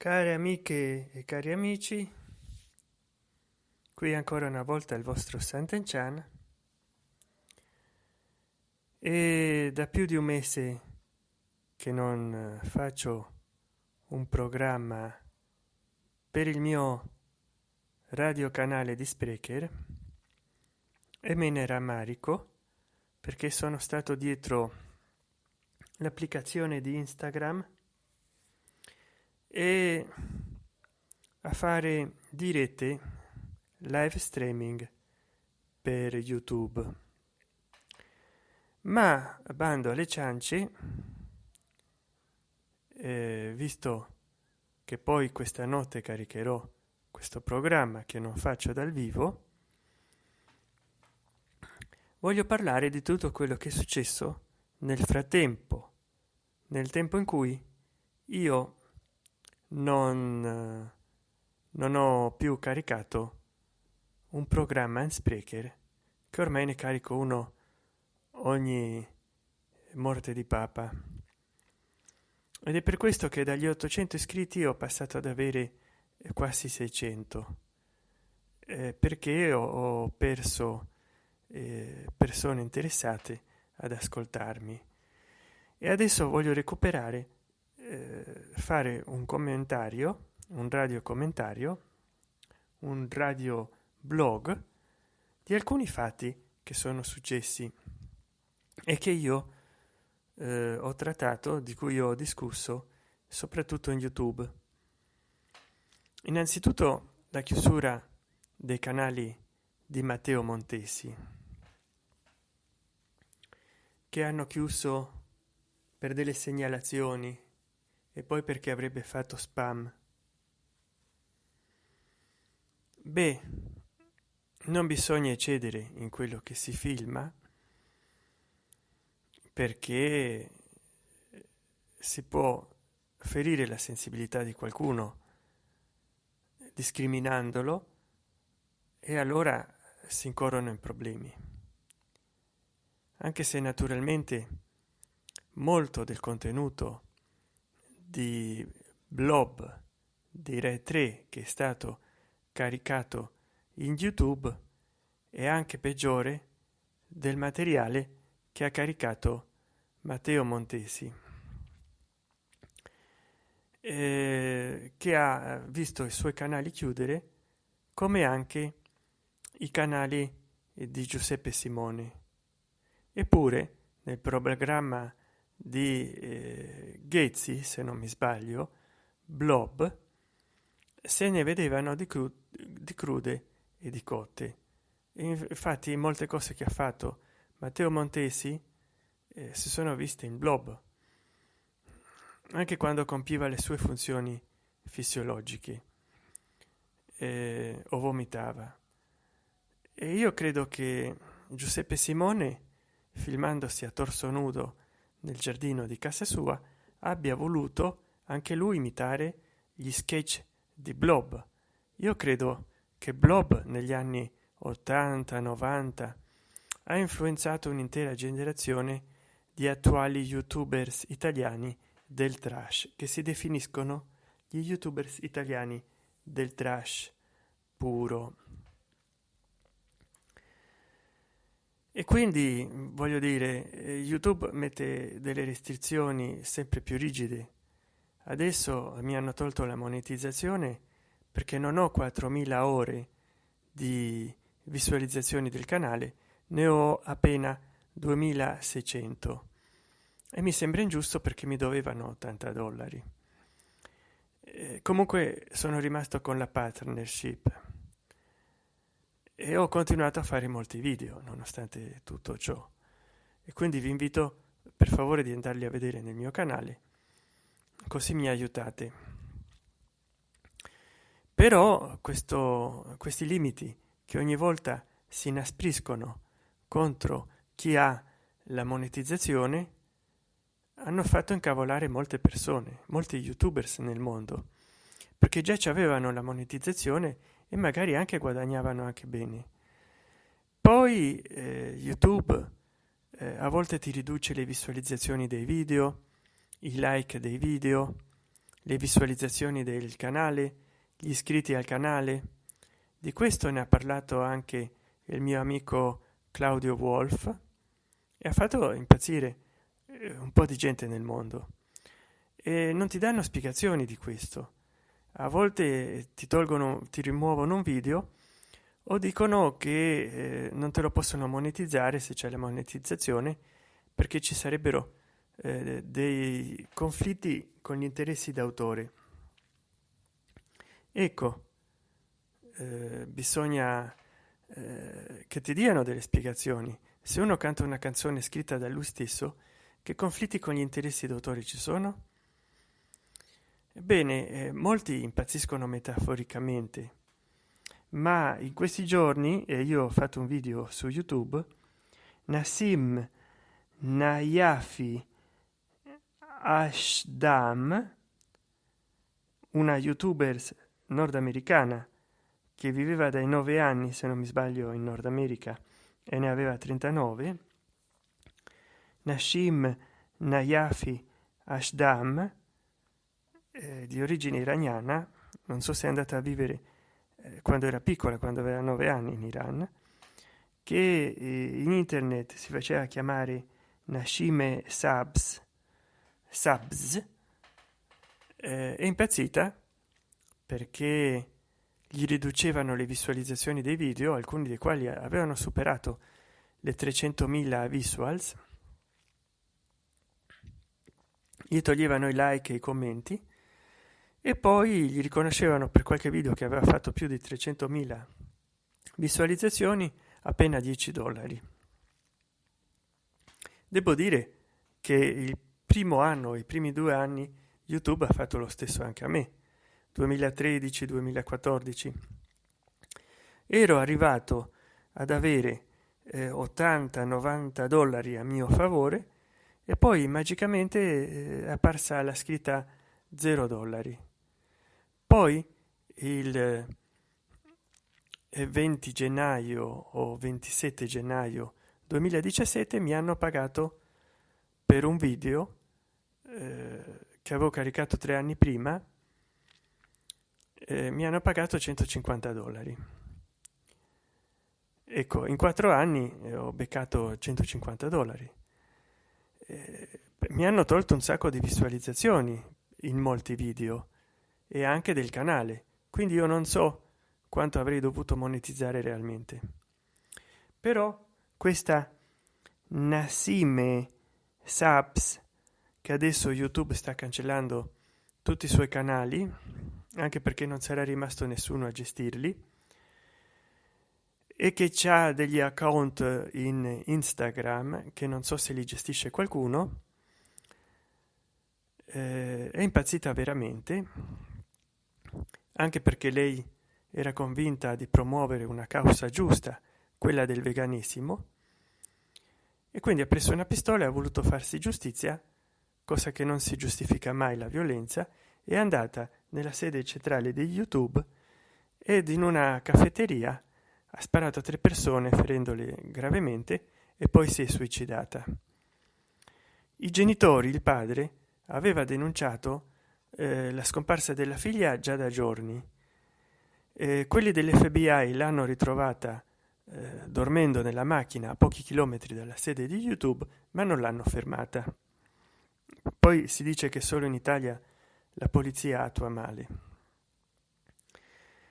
care amiche e cari amici qui ancora una volta il vostro Sant'Enchan. E da più di un mese che non faccio un programma per il mio radiocanale di Sprecher e me ne rammarico perché sono stato dietro l'applicazione di Instagram e a fare dirette live streaming per youtube. Ma bando alle ciance eh, visto che poi questa notte caricherò questo programma che non faccio dal vivo voglio parlare di tutto quello che è successo nel frattempo nel tempo in cui io non, non ho più caricato un programma in sprecher che ormai ne carico uno ogni morte di papa. Ed è per questo che dagli 800 iscritti ho passato ad avere quasi 600 eh, perché ho, ho perso eh, persone interessate ad ascoltarmi. E adesso voglio recuperare fare un commentario un radio commentario un radio blog di alcuni fatti che sono successi e che io eh, ho trattato di cui ho discusso soprattutto in youtube. Innanzitutto la chiusura dei canali di matteo montesi che hanno chiuso per delle segnalazioni e poi perché avrebbe fatto spam? Beh non bisogna eccedere in quello che si filma perché si può ferire la sensibilità di qualcuno discriminandolo e allora si incorrono in problemi. Anche se naturalmente molto del contenuto di blob di re 3 che è stato caricato in youtube è anche peggiore del materiale che ha caricato matteo montesi eh, che ha visto i suoi canali chiudere come anche i canali di giuseppe simone. Eppure nel programma di eh, Ghezzi, se non mi sbaglio, Blob, se ne vedevano di, cru di crude e di cotte. Infatti molte cose che ha fatto Matteo Montesi eh, si sono viste in Blob, anche quando compiva le sue funzioni fisiologiche eh, o vomitava. E io credo che Giuseppe Simone, filmandosi a torso nudo nel giardino di casa sua abbia voluto anche lui imitare gli sketch di blob. Io credo che blob negli anni 80 90 ha influenzato un'intera generazione di attuali youtubers italiani del trash che si definiscono gli youtubers italiani del trash puro e quindi voglio dire eh, youtube mette delle restrizioni sempre più rigide. Adesso mi hanno tolto la monetizzazione perché non ho 4000 ore di visualizzazioni del canale ne ho appena 2600 e mi sembra ingiusto perché mi dovevano 80 dollari. Eh, comunque sono rimasto con la partnership e ho continuato a fare molti video nonostante tutto ciò. E quindi vi invito per favore di andarli a vedere nel mio canale così mi aiutate. Però questo questi limiti che ogni volta si inaspriscono contro chi ha la monetizzazione hanno fatto incavolare molte persone molti youtubers nel mondo perché già ci avevano la monetizzazione e magari anche guadagnavano anche bene. Poi eh, youtube eh, a volte ti riduce le visualizzazioni dei video i like dei video le visualizzazioni del canale gli iscritti al canale. Di questo ne ha parlato anche il mio amico claudio wolf e ha fatto impazzire eh, un po di gente nel mondo. E non ti danno spiegazioni di questo a volte ti tolgono ti rimuovono un video o dicono che eh, non te lo possono monetizzare se c'è la monetizzazione perché ci sarebbero eh, dei conflitti con gli interessi d'autore. Ecco eh, bisogna eh, che ti diano delle spiegazioni. Se uno canta una canzone scritta da lui stesso che conflitti con gli interessi d'autore ci sono ebbene eh, molti impazziscono metaforicamente ma in questi giorni e io ho fatto un video su youtube nassim nayafi ashdam una youtuber nordamericana che viveva dai nove anni se non mi sbaglio in nord america e ne aveva 39 nashim nayafi ashdam eh, di origine iraniana non so se è andata a vivere eh, quando era piccola quando aveva nove anni in iran che eh, in internet si faceva chiamare nashime sabs eh, è impazzita perché gli riducevano le visualizzazioni dei video alcuni dei quali avevano superato le 300.000 visuals. Gli toglievano i like e i commenti e poi gli riconoscevano per qualche video che aveva fatto più di 300.000 visualizzazioni appena 10 dollari. Devo dire che il primo anno i primi due anni youtube ha fatto lo stesso anche a me 2013 2014 ero arrivato ad avere eh, 80 90 dollari a mio favore e poi magicamente eh, è apparsa la scritta 0 dollari poi il 20 eh, gennaio o 27 gennaio 2017 mi hanno pagato per un video eh, che avevo caricato tre anni prima eh, mi hanno pagato 150 dollari. Ecco in quattro anni eh, ho beccato 150 dollari. Eh, mi hanno tolto un sacco di visualizzazioni in molti video e anche del canale. Quindi io non so quanto avrei dovuto monetizzare realmente. Però questa nasime subs che adesso youtube sta cancellando tutti i suoi canali anche perché non sarà rimasto nessuno a gestirli e che ha degli account in instagram che non so se li gestisce qualcuno eh, è impazzita veramente anche perché lei era convinta di promuovere una causa giusta quella del veganesimo e quindi ha preso una pistola e ha voluto farsi giustizia cosa che non si giustifica mai la violenza è andata nella sede centrale di youtube ed in una caffetteria ha sparato a tre persone ferendole gravemente e poi si è suicidata. I genitori il padre aveva denunciato eh, la scomparsa della figlia già da giorni. Eh, quelli dell'FBI l'hanno ritrovata eh, dormendo nella macchina a pochi chilometri dalla sede di youtube ma non l'hanno fermata. Poi si dice che solo in italia la polizia attua male.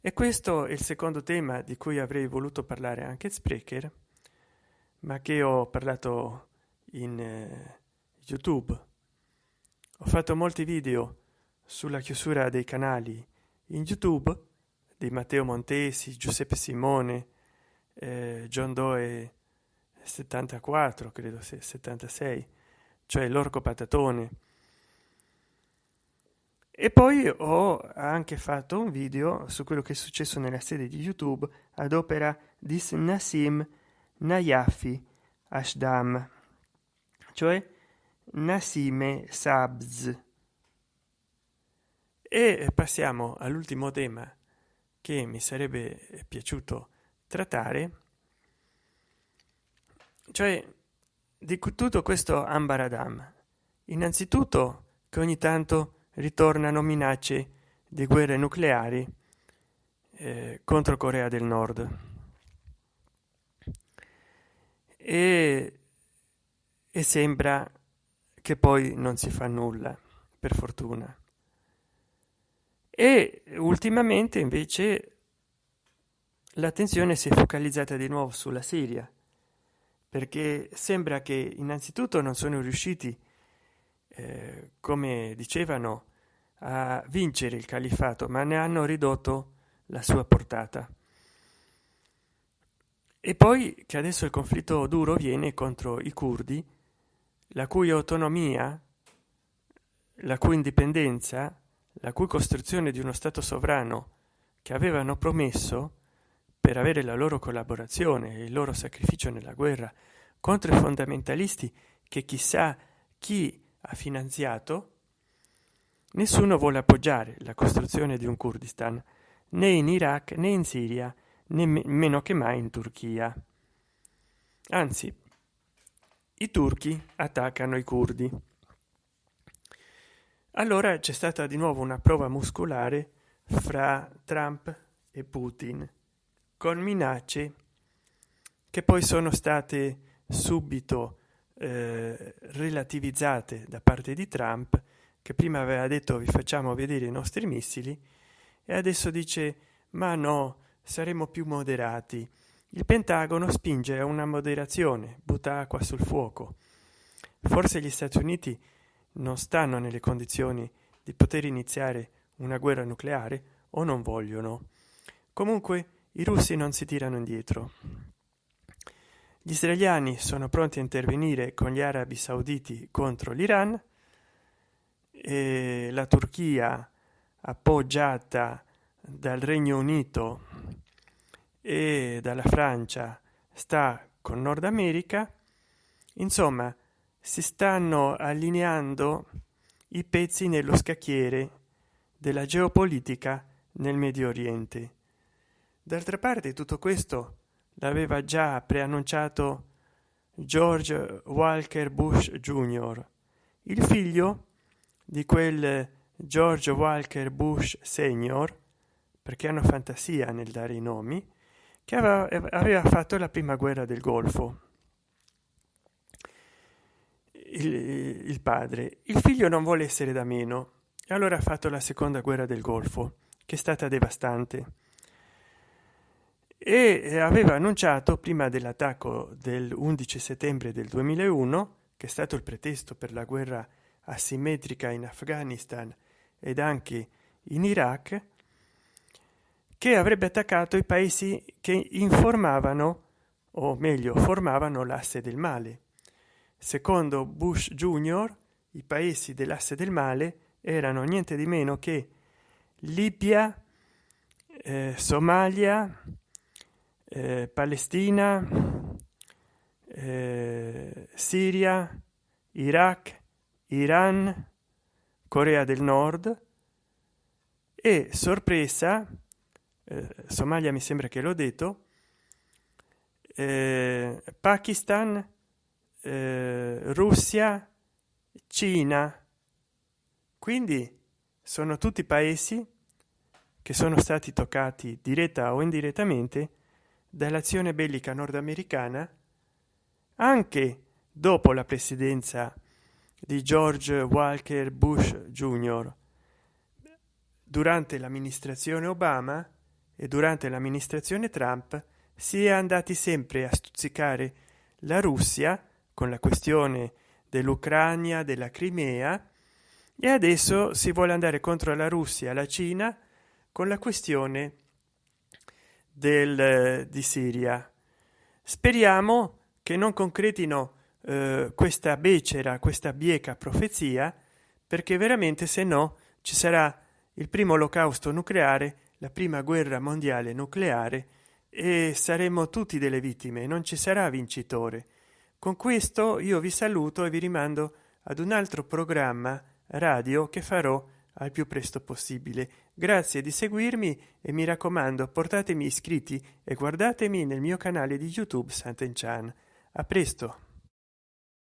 E questo è il secondo tema di cui avrei voluto parlare anche sprecher ma che ho parlato in eh, youtube. Ho fatto molti video sulla chiusura dei canali in youtube di matteo montesi giuseppe simone eh, john doe 74 credo 76 cioè l'orco patatone. E poi ho anche fatto un video su quello che è successo nella sede di youtube ad opera di nassim nayafi ashdam cioè nasime sabz e passiamo all'ultimo tema che mi sarebbe piaciuto trattare cioè di tutto questo ambaradam innanzitutto che ogni tanto ritornano minacce di guerre nucleari eh, contro Corea del Nord. E, e sembra che poi non si fa nulla, per fortuna. E ultimamente invece l'attenzione si è focalizzata di nuovo sulla Siria, perché sembra che innanzitutto non sono riusciti, eh, come dicevano, a vincere il califato, ma ne hanno ridotto la sua portata. E poi che adesso il conflitto duro viene contro i curdi, la cui autonomia, la cui indipendenza, la cui costruzione di uno Stato sovrano che avevano promesso per avere la loro collaborazione e il loro sacrificio nella guerra contro i fondamentalisti che chissà chi ha finanziato, nessuno vuole appoggiare la costruzione di un Kurdistan né in Iraq né in Siria né meno che mai in Turchia. Anzi, i turchi attaccano i curdi. Allora c'è stata di nuovo una prova muscolare fra Trump e Putin, con minacce che poi sono state subito eh, relativizzate da parte di Trump, che prima aveva detto vi facciamo vedere i nostri missili, e adesso dice ma no, saremo più moderati. Il Pentagono spinge a una moderazione, butta acqua sul fuoco. Forse gli Stati Uniti non stanno nelle condizioni di poter iniziare una guerra nucleare o non vogliono. Comunque i russi non si tirano indietro. Gli israeliani sono pronti a intervenire con gli arabi sauditi contro l'Iran e la Turchia appoggiata dal Regno Unito e dalla Francia sta con Nord America, insomma si stanno allineando i pezzi nello scacchiere della geopolitica nel Medio Oriente. D'altra parte tutto questo l'aveva già preannunciato George Walker Bush Jr., il figlio di quel George Walker Bush Senior, perché hanno fantasia nel dare i nomi, che aveva fatto la prima guerra del Golfo. Il, il, padre. Il figlio non vuole essere da meno e allora ha fatto la seconda guerra del Golfo, che è stata devastante. E aveva annunciato prima dell'attacco del 11 settembre del 2001, che è stato il pretesto per la guerra asimmetrica in Afghanistan ed anche in Iraq, che avrebbe attaccato i paesi che informavano o meglio formavano l'asse del male secondo bush junior i paesi dell'asse del male erano niente di meno che libia eh, somalia eh, palestina eh, siria iraq iran corea del nord e sorpresa eh, Somalia mi sembra che l'ho detto, eh, Pakistan, eh, Russia, Cina. Quindi sono tutti paesi che sono stati toccati diretta o indirettamente dall'azione bellica nordamericana anche dopo la presidenza di George Walker Bush Jr. Durante l'amministrazione Obama e durante l'amministrazione Trump si è andati sempre a stuzzicare la Russia con la questione dell'Ucraina, della Crimea e adesso si vuole andare contro la Russia, la Cina con la questione del, di Siria. Speriamo che non concretino eh, questa becera, questa bieca profezia, perché veramente se no ci sarà il primo olocausto nucleare la prima guerra mondiale nucleare e saremo tutti delle vittime non ci sarà vincitore con questo io vi saluto e vi rimando ad un altro programma radio che farò al più presto possibile. Grazie di seguirmi e mi raccomando portatemi iscritti e guardatemi nel mio canale di youtube Santen Chan a presto